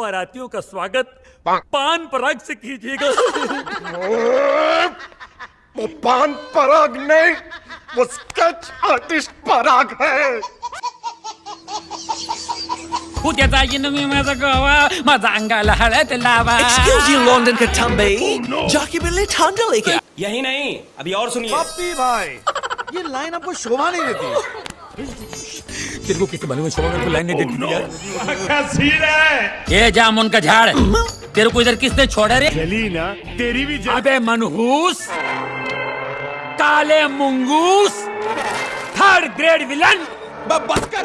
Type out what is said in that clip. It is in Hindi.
बारातियों का स्वागत। पान। पराग से कीजिएगा। वो पान पराग नहीं वो स्केच आर्टिस्ट पराग है। उद्याचा मी माझा गोवा माझा अंगाला हळद लावा। Excuse you, London के ठंबे जाके बिल्ली ठंडा लेके। यही नहीं अभी और सुनिए। पप्पी भाई ये लाइन आपको शोभा नहीं देती। तेरे को किसी बने में शोभा को लाइन नहीं देती यार। ये जामुन का झाड़। तेरे को इधर किसने छोड़ा रे? चली ना तेरी भी अबे मनहूस काले मुंगूस थर्ड ग्रेड विलन बस कर।